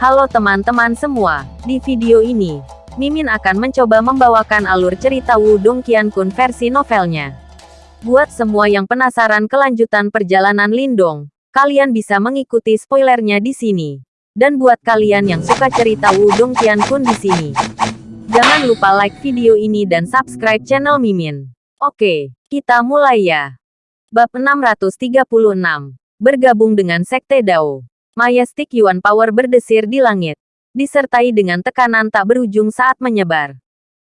Halo teman-teman semua, di video ini, Mimin akan mencoba membawakan alur cerita Wudong Qiankun versi novelnya. Buat semua yang penasaran kelanjutan perjalanan Lindong, kalian bisa mengikuti spoilernya di sini. Dan buat kalian yang suka cerita Wudong Qiankun di sini, jangan lupa like video ini dan subscribe channel Mimin. Oke, kita mulai ya. Bab 636. Bergabung dengan Sekte Dao. Majestic Yuan Power berdesir di langit, disertai dengan tekanan tak berujung saat menyebar.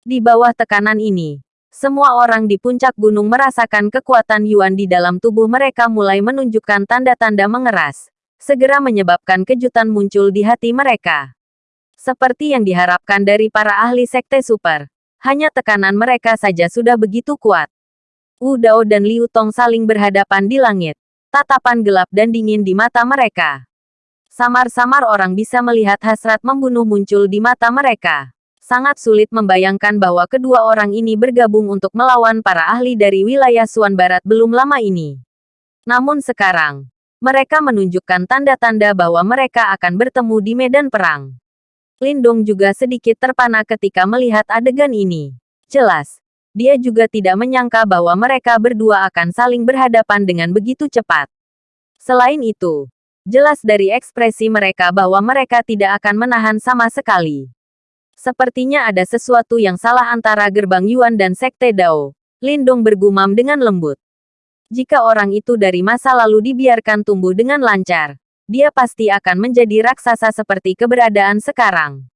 Di bawah tekanan ini, semua orang di puncak gunung merasakan kekuatan Yuan di dalam tubuh mereka mulai menunjukkan tanda-tanda mengeras, segera menyebabkan kejutan muncul di hati mereka. Seperti yang diharapkan dari para ahli sekte super, hanya tekanan mereka saja sudah begitu kuat. Wu Dao dan Liu Tong saling berhadapan di langit, tatapan gelap dan dingin di mata mereka. Samar-samar orang bisa melihat hasrat membunuh muncul di mata mereka. Sangat sulit membayangkan bahwa kedua orang ini bergabung untuk melawan para ahli dari wilayah Suan Barat belum lama ini. Namun sekarang, mereka menunjukkan tanda-tanda bahwa mereka akan bertemu di medan perang. Lindong juga sedikit terpana ketika melihat adegan ini. Jelas, dia juga tidak menyangka bahwa mereka berdua akan saling berhadapan dengan begitu cepat. Selain itu, Jelas dari ekspresi mereka bahwa mereka tidak akan menahan sama sekali. Sepertinya ada sesuatu yang salah antara gerbang Yuan dan Sekte Dao. Lindong bergumam dengan lembut. Jika orang itu dari masa lalu dibiarkan tumbuh dengan lancar, dia pasti akan menjadi raksasa seperti keberadaan sekarang.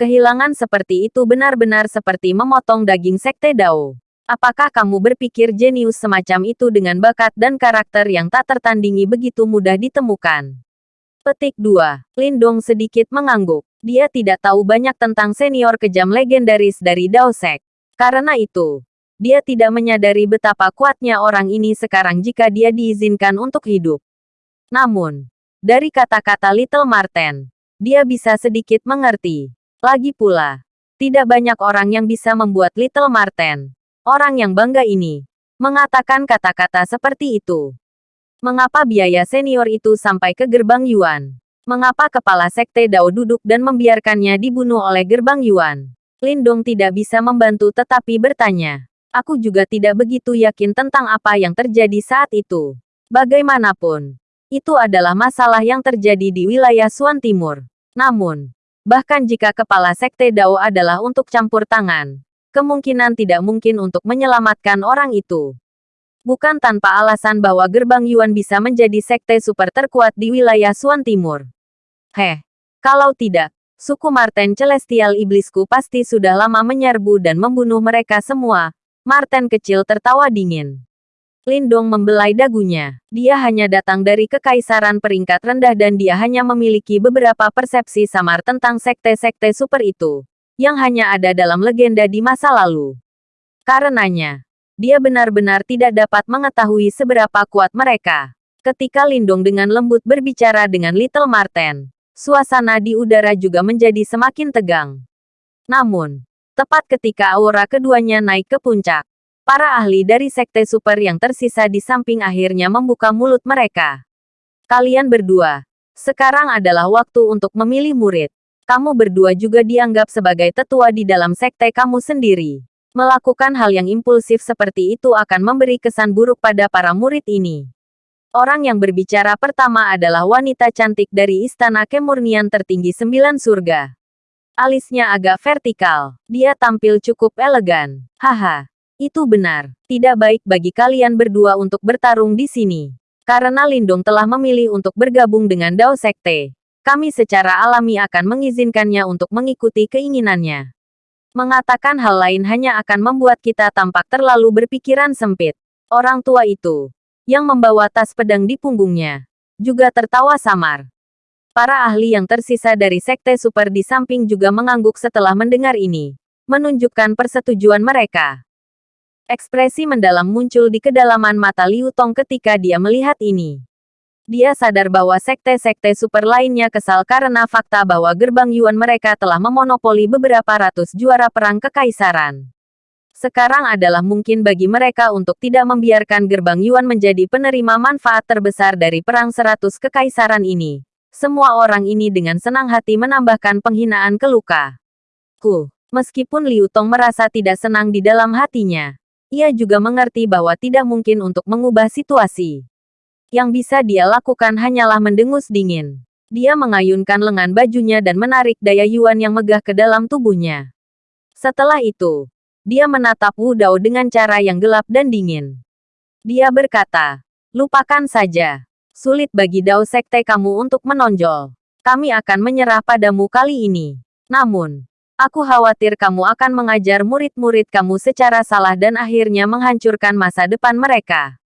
Kehilangan seperti itu benar-benar seperti memotong daging Sekte Dao. Apakah kamu berpikir jenius semacam itu dengan bakat dan karakter yang tak tertandingi begitu mudah ditemukan? Petik 2. Lindong sedikit mengangguk. Dia tidak tahu banyak tentang senior kejam legendaris dari Daosek. Karena itu, dia tidak menyadari betapa kuatnya orang ini sekarang jika dia diizinkan untuk hidup. Namun, dari kata-kata Little Marten, dia bisa sedikit mengerti. Lagi pula, tidak banyak orang yang bisa membuat Little Marten Orang yang bangga ini mengatakan kata-kata seperti itu. Mengapa biaya senior itu sampai ke gerbang Yuan? Mengapa kepala sekte Dao duduk dan membiarkannya dibunuh oleh gerbang Yuan? Lindong tidak bisa membantu tetapi bertanya. Aku juga tidak begitu yakin tentang apa yang terjadi saat itu. Bagaimanapun, itu adalah masalah yang terjadi di wilayah Suan Timur. Namun, bahkan jika kepala sekte Dao adalah untuk campur tangan, kemungkinan tidak mungkin untuk menyelamatkan orang itu. Bukan tanpa alasan bahwa gerbang Yuan bisa menjadi sekte super terkuat di wilayah Suan Timur. Heh, kalau tidak, suku Marten Celestial Iblisku pasti sudah lama menyerbu dan membunuh mereka semua. Marten kecil tertawa dingin. Lindong membelai dagunya. Dia hanya datang dari kekaisaran peringkat rendah dan dia hanya memiliki beberapa persepsi samar tentang sekte-sekte super itu yang hanya ada dalam legenda di masa lalu. Karenanya, dia benar-benar tidak dapat mengetahui seberapa kuat mereka. Ketika Lindong dengan lembut berbicara dengan Little Marten, suasana di udara juga menjadi semakin tegang. Namun, tepat ketika aura keduanya naik ke puncak, para ahli dari sekte super yang tersisa di samping akhirnya membuka mulut mereka. Kalian berdua, sekarang adalah waktu untuk memilih murid kamu berdua juga dianggap sebagai tetua di dalam sekte kamu sendiri. Melakukan hal yang impulsif seperti itu akan memberi kesan buruk pada para murid ini. Orang yang berbicara pertama adalah wanita cantik dari istana kemurnian tertinggi sembilan surga. Alisnya agak vertikal. Dia tampil cukup elegan. Haha, itu benar. Tidak baik bagi kalian berdua untuk bertarung di sini. Karena Lindung telah memilih untuk bergabung dengan Dao Sekte kami secara alami akan mengizinkannya untuk mengikuti keinginannya. Mengatakan hal lain hanya akan membuat kita tampak terlalu berpikiran sempit. Orang tua itu, yang membawa tas pedang di punggungnya, juga tertawa samar. Para ahli yang tersisa dari sekte super di samping juga mengangguk setelah mendengar ini, menunjukkan persetujuan mereka. Ekspresi mendalam muncul di kedalaman mata Liu Tong ketika dia melihat ini. Dia sadar bahwa sekte-sekte super lainnya kesal karena fakta bahwa gerbang Yuan mereka telah memonopoli beberapa ratus juara perang kekaisaran. Sekarang adalah mungkin bagi mereka untuk tidak membiarkan gerbang Yuan menjadi penerima manfaat terbesar dari perang seratus kekaisaran ini. Semua orang ini dengan senang hati menambahkan penghinaan ke luka. Ku, meskipun Liu Tong merasa tidak senang di dalam hatinya, ia juga mengerti bahwa tidak mungkin untuk mengubah situasi. Yang bisa dia lakukan hanyalah mendengus dingin. Dia mengayunkan lengan bajunya dan menarik daya Yuan yang megah ke dalam tubuhnya. Setelah itu, dia menatap Wu Dao dengan cara yang gelap dan dingin. Dia berkata, lupakan saja. Sulit bagi Dao Sekte kamu untuk menonjol. Kami akan menyerah padamu kali ini. Namun, aku khawatir kamu akan mengajar murid-murid kamu secara salah dan akhirnya menghancurkan masa depan mereka.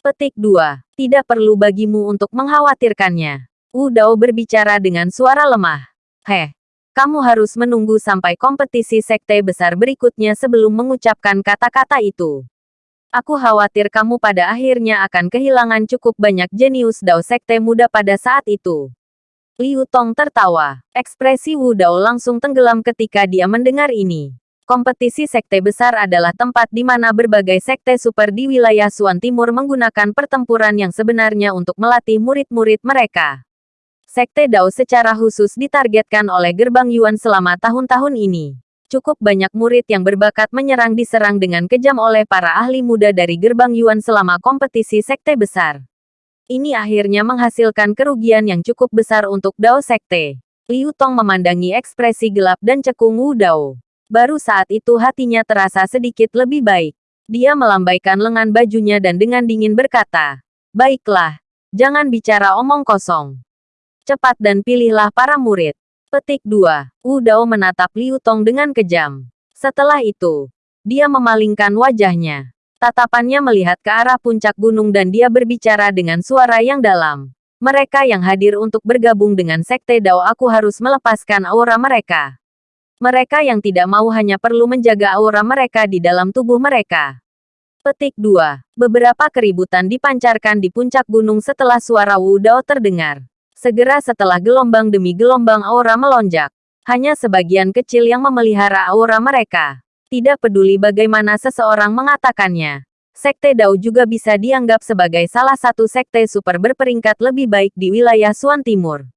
Petik 2. Tidak perlu bagimu untuk mengkhawatirkannya. Wu Dao berbicara dengan suara lemah. Heh, kamu harus menunggu sampai kompetisi sekte besar berikutnya sebelum mengucapkan kata-kata itu. Aku khawatir kamu pada akhirnya akan kehilangan cukup banyak jenius Dao sekte muda pada saat itu. Liu Tong tertawa. Ekspresi Wu Dao langsung tenggelam ketika dia mendengar ini. Kompetisi sekte besar adalah tempat di mana berbagai sekte super di wilayah Suan Timur menggunakan pertempuran yang sebenarnya untuk melatih murid-murid mereka. Sekte Dao secara khusus ditargetkan oleh gerbang Yuan selama tahun-tahun ini. Cukup banyak murid yang berbakat menyerang diserang dengan kejam oleh para ahli muda dari gerbang Yuan selama kompetisi sekte besar. Ini akhirnya menghasilkan kerugian yang cukup besar untuk Dao Sekte. Liu Tong memandangi ekspresi gelap dan cekung Wu Dao. Baru saat itu hatinya terasa sedikit lebih baik. Dia melambaikan lengan bajunya dan dengan dingin berkata, Baiklah, jangan bicara omong kosong. Cepat dan pilihlah para murid. Petik 2. Wu Dao menatap Liu Tong dengan kejam. Setelah itu, dia memalingkan wajahnya. Tatapannya melihat ke arah puncak gunung dan dia berbicara dengan suara yang dalam. Mereka yang hadir untuk bergabung dengan Sekte Dao aku harus melepaskan aura mereka. Mereka yang tidak mau hanya perlu menjaga aura mereka di dalam tubuh mereka. Petik 2. Beberapa keributan dipancarkan di puncak gunung setelah suara Wu Dao terdengar. Segera setelah gelombang demi gelombang aura melonjak. Hanya sebagian kecil yang memelihara aura mereka. Tidak peduli bagaimana seseorang mengatakannya. Sekte Dao juga bisa dianggap sebagai salah satu sekte super berperingkat lebih baik di wilayah Suan Timur.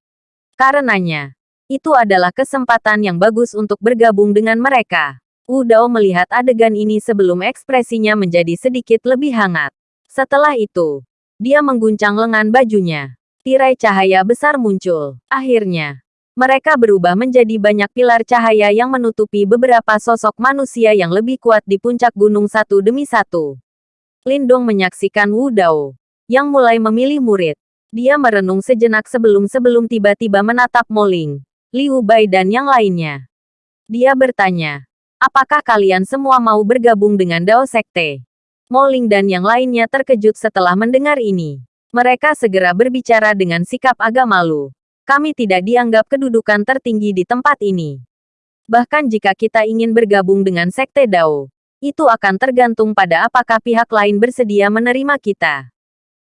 Karenanya, itu adalah kesempatan yang bagus untuk bergabung dengan mereka. Wu Dao melihat adegan ini sebelum ekspresinya menjadi sedikit lebih hangat. Setelah itu, dia mengguncang lengan bajunya tirai cahaya besar muncul. Akhirnya, mereka berubah menjadi banyak pilar cahaya yang menutupi beberapa sosok manusia yang lebih kuat di puncak gunung satu demi satu. Lindong menyaksikan Wu Dao, yang mulai memilih murid. Dia merenung sejenak sebelum-sebelum tiba-tiba menatap Moling, Liu Bai dan yang lainnya. Dia bertanya, apakah kalian semua mau bergabung dengan Dao Sekte? Moling dan yang lainnya terkejut setelah mendengar ini. Mereka segera berbicara dengan sikap agak malu. Kami tidak dianggap kedudukan tertinggi di tempat ini. Bahkan jika kita ingin bergabung dengan Sekte Dao, itu akan tergantung pada apakah pihak lain bersedia menerima kita.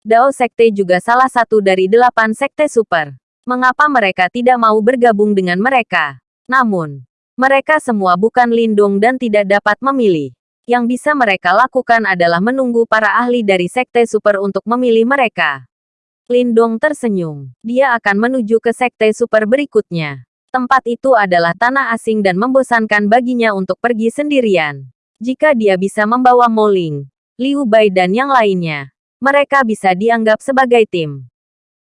Dao Sekte juga salah satu dari delapan Sekte Super. Mengapa mereka tidak mau bergabung dengan mereka? Namun, mereka semua bukan lindung dan tidak dapat memilih. Yang bisa mereka lakukan adalah menunggu para ahli dari Sekte Super untuk memilih mereka. Lindong tersenyum. Dia akan menuju ke Sekte Super berikutnya. Tempat itu adalah tanah asing dan membosankan baginya untuk pergi sendirian. Jika dia bisa membawa Moling, Liu Bai dan yang lainnya, mereka bisa dianggap sebagai tim.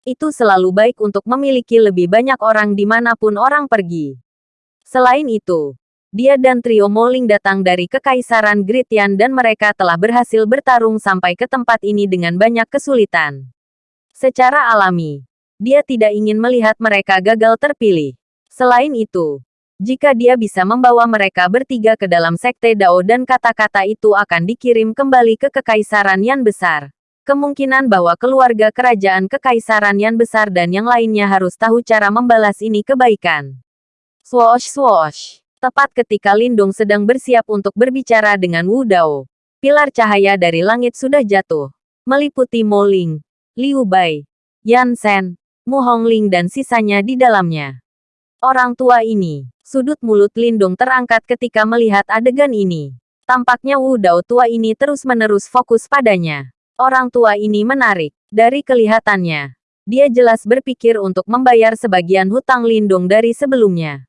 Itu selalu baik untuk memiliki lebih banyak orang di mana pun orang pergi. Selain itu, dia dan trio Moling datang dari Kekaisaran Gritian dan mereka telah berhasil bertarung sampai ke tempat ini dengan banyak kesulitan. Secara alami, dia tidak ingin melihat mereka gagal terpilih. Selain itu, jika dia bisa membawa mereka bertiga ke dalam sekte Dao dan kata-kata itu akan dikirim kembali ke Kekaisaran Yan Besar, kemungkinan bahwa keluarga kerajaan Kekaisaran Yan Besar dan yang lainnya harus tahu cara membalas ini kebaikan. Swoosh swoosh. Tepat ketika Lindung sedang bersiap untuk berbicara dengan Wu Dao, pilar cahaya dari langit sudah jatuh, meliputi Mo Ling, Liu Bai, Yan Shen, Mu Hongling dan sisanya di dalamnya. Orang tua ini, sudut mulut Lindung terangkat ketika melihat adegan ini. Tampaknya Wu Dao tua ini terus-menerus fokus padanya. Orang tua ini menarik. Dari kelihatannya, Dia jelas berpikir untuk membayar sebagian hutang Lindong dari sebelumnya.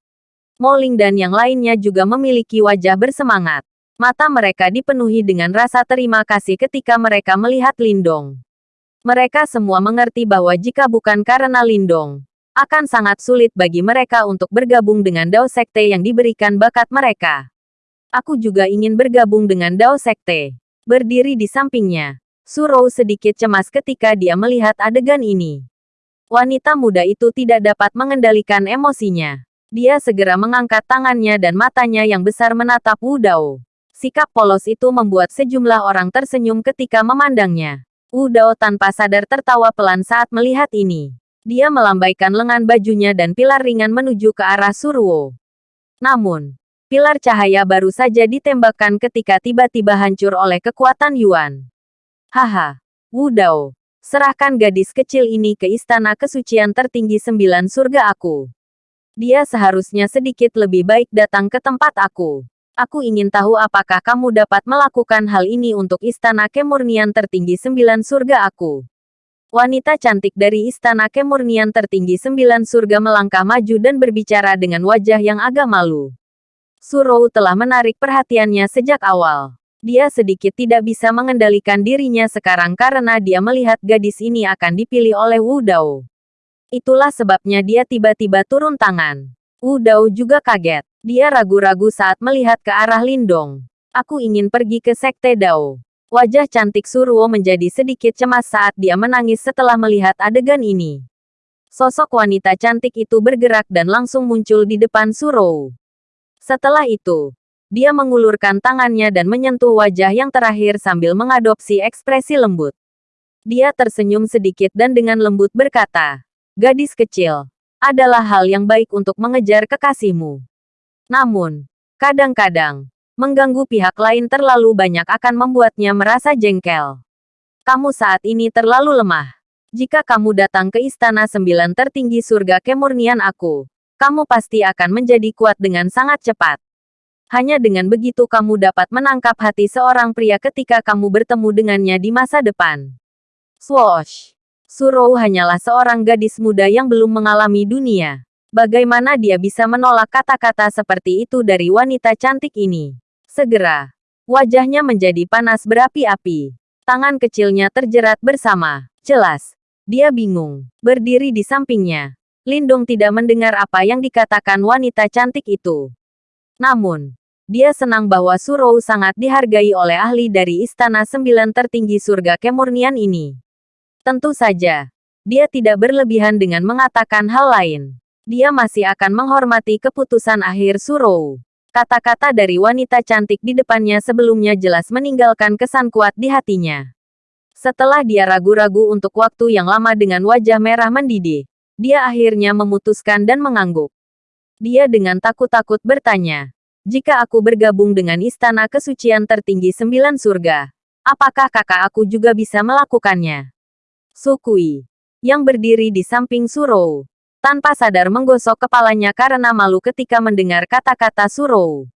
Moling dan yang lainnya juga memiliki wajah bersemangat. Mata mereka dipenuhi dengan rasa terima kasih ketika mereka melihat Lindong. Mereka semua mengerti bahwa jika bukan karena Lindong, akan sangat sulit bagi mereka untuk bergabung dengan Dao Sekte yang diberikan bakat mereka. Aku juga ingin bergabung dengan Dao Sekte. Berdiri di sampingnya, Surou sedikit cemas ketika dia melihat adegan ini. Wanita muda itu tidak dapat mengendalikan emosinya. Dia segera mengangkat tangannya dan matanya yang besar menatap Wu Dao. Sikap polos itu membuat sejumlah orang tersenyum ketika memandangnya. Wu Dao tanpa sadar tertawa pelan saat melihat ini. Dia melambaikan lengan bajunya dan pilar ringan menuju ke arah Surwo. Namun, pilar cahaya baru saja ditembakkan ketika tiba-tiba hancur oleh kekuatan Yuan. Haha, Wu Dao, serahkan gadis kecil ini ke istana kesucian tertinggi sembilan surga aku. Dia seharusnya sedikit lebih baik datang ke tempat aku. Aku ingin tahu apakah kamu dapat melakukan hal ini untuk istana kemurnian tertinggi sembilan surga aku. Wanita cantik dari istana kemurnian tertinggi sembilan surga melangkah maju dan berbicara dengan wajah yang agak malu. Surou telah menarik perhatiannya sejak awal. Dia sedikit tidak bisa mengendalikan dirinya sekarang karena dia melihat gadis ini akan dipilih oleh Wu Dao. Itulah sebabnya dia tiba-tiba turun tangan. Wu Dao juga kaget. Dia ragu-ragu saat melihat ke arah Lindong. Aku ingin pergi ke Sekte Dao. Wajah cantik Surwo menjadi sedikit cemas saat dia menangis setelah melihat adegan ini. Sosok wanita cantik itu bergerak dan langsung muncul di depan Surou. Setelah itu, dia mengulurkan tangannya dan menyentuh wajah yang terakhir sambil mengadopsi ekspresi lembut. Dia tersenyum sedikit dan dengan lembut berkata, Gadis kecil, adalah hal yang baik untuk mengejar kekasihmu. Namun, kadang-kadang, mengganggu pihak lain terlalu banyak akan membuatnya merasa jengkel. Kamu saat ini terlalu lemah. Jika kamu datang ke istana sembilan tertinggi surga kemurnian aku, kamu pasti akan menjadi kuat dengan sangat cepat. Hanya dengan begitu kamu dapat menangkap hati seorang pria ketika kamu bertemu dengannya di masa depan. Swoosh! Surou hanyalah seorang gadis muda yang belum mengalami dunia. Bagaimana dia bisa menolak kata-kata seperti itu dari wanita cantik ini? Segera, wajahnya menjadi panas berapi-api. Tangan kecilnya terjerat bersama. Jelas, dia bingung. Berdiri di sampingnya. Lindung tidak mendengar apa yang dikatakan wanita cantik itu. Namun, dia senang bahwa Surou sangat dihargai oleh ahli dari istana sembilan tertinggi surga kemurnian ini. Tentu saja, dia tidak berlebihan dengan mengatakan hal lain. Dia masih akan menghormati keputusan akhir Surou. Kata-kata dari wanita cantik di depannya sebelumnya jelas meninggalkan kesan kuat di hatinya. Setelah dia ragu-ragu untuk waktu yang lama dengan wajah merah mendidih, dia akhirnya memutuskan dan mengangguk. Dia dengan takut-takut bertanya, jika aku bergabung dengan istana kesucian tertinggi sembilan surga, apakah kakak aku juga bisa melakukannya? Sukui, yang berdiri di samping Surou, tanpa sadar menggosok kepalanya karena malu ketika mendengar kata-kata Surou.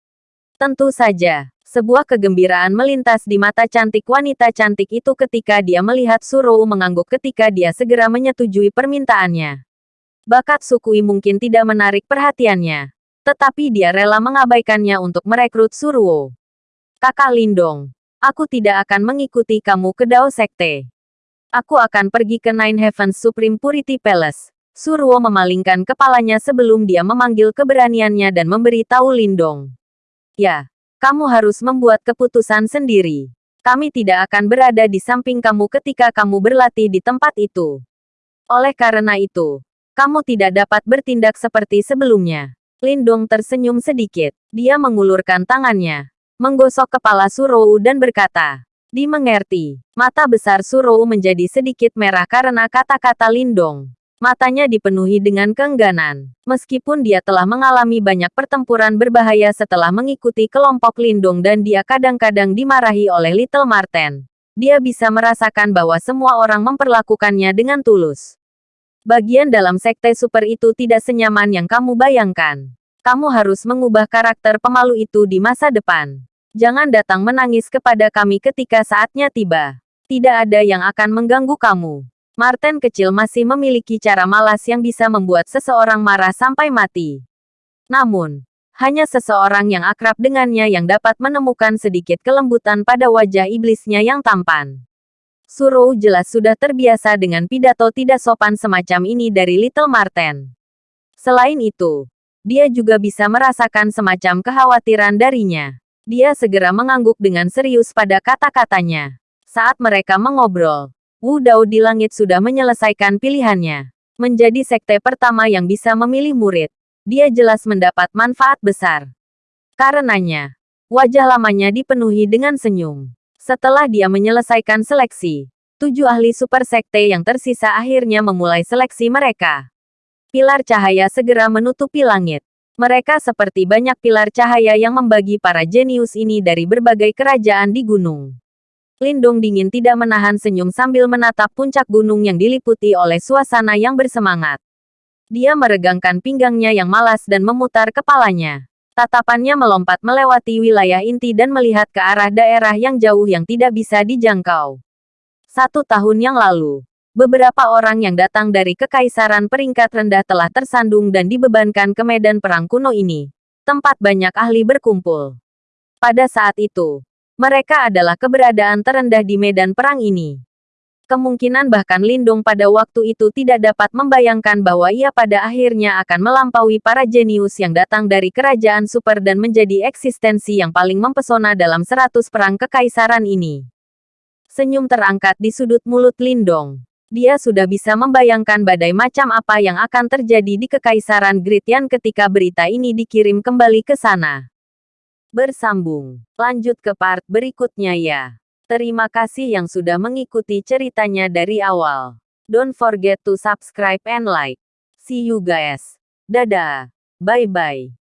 Tentu saja, sebuah kegembiraan melintas di mata cantik wanita cantik itu ketika dia melihat Surou mengangguk ketika dia segera menyetujui permintaannya. Bakat Sukui mungkin tidak menarik perhatiannya, tetapi dia rela mengabaikannya untuk merekrut Suruo. Kakak Lindong, aku tidak akan mengikuti kamu ke Dao Sekte. Aku akan pergi ke Nine Heavens Supreme Purity Palace. Surwo memalingkan kepalanya sebelum dia memanggil keberaniannya dan memberi tahu Lindong. Ya, kamu harus membuat keputusan sendiri. Kami tidak akan berada di samping kamu ketika kamu berlatih di tempat itu. Oleh karena itu, kamu tidak dapat bertindak seperti sebelumnya. Lindong tersenyum sedikit. Dia mengulurkan tangannya, menggosok kepala Surou dan berkata, Dimengerti, mata besar Surou menjadi sedikit merah karena kata-kata Lindong. Matanya dipenuhi dengan keengganan. Meskipun dia telah mengalami banyak pertempuran berbahaya setelah mengikuti kelompok lindung dan dia kadang-kadang dimarahi oleh Little Marten, dia bisa merasakan bahwa semua orang memperlakukannya dengan tulus. Bagian dalam sekte super itu tidak senyaman yang kamu bayangkan. Kamu harus mengubah karakter pemalu itu di masa depan. Jangan datang menangis kepada kami ketika saatnya tiba. Tidak ada yang akan mengganggu kamu. Martin kecil masih memiliki cara malas yang bisa membuat seseorang marah sampai mati. Namun, hanya seseorang yang akrab dengannya yang dapat menemukan sedikit kelembutan pada wajah iblisnya yang tampan. Surou jelas sudah terbiasa dengan pidato tidak sopan semacam ini dari Little Marten. Selain itu, dia juga bisa merasakan semacam kekhawatiran darinya. Dia segera mengangguk dengan serius pada kata-katanya. Saat mereka mengobrol, Wu Dao di langit sudah menyelesaikan pilihannya. Menjadi sekte pertama yang bisa memilih murid. Dia jelas mendapat manfaat besar. Karenanya, wajah lamanya dipenuhi dengan senyum. Setelah dia menyelesaikan seleksi, tujuh ahli super sekte yang tersisa akhirnya memulai seleksi mereka. Pilar cahaya segera menutupi langit. Mereka seperti banyak pilar cahaya yang membagi para jenius ini dari berbagai kerajaan di gunung. Lindung dingin tidak menahan senyum sambil menatap puncak gunung yang diliputi oleh suasana yang bersemangat. Dia meregangkan pinggangnya yang malas dan memutar kepalanya. Tatapannya melompat melewati wilayah inti dan melihat ke arah daerah yang jauh yang tidak bisa dijangkau. Satu tahun yang lalu, beberapa orang yang datang dari kekaisaran peringkat rendah telah tersandung dan dibebankan ke medan perang kuno ini, tempat banyak ahli berkumpul. Pada saat itu, mereka adalah keberadaan terendah di medan perang ini. Kemungkinan bahkan Lindung pada waktu itu tidak dapat membayangkan bahwa ia pada akhirnya akan melampaui para jenius yang datang dari kerajaan super dan menjadi eksistensi yang paling mempesona dalam seratus perang kekaisaran ini. Senyum terangkat di sudut mulut Lindong. Dia sudah bisa membayangkan badai macam apa yang akan terjadi di kekaisaran Gritian ketika berita ini dikirim kembali ke sana. Bersambung. Lanjut ke part berikutnya ya. Terima kasih yang sudah mengikuti ceritanya dari awal. Don't forget to subscribe and like. See you guys. Dadah. Bye-bye.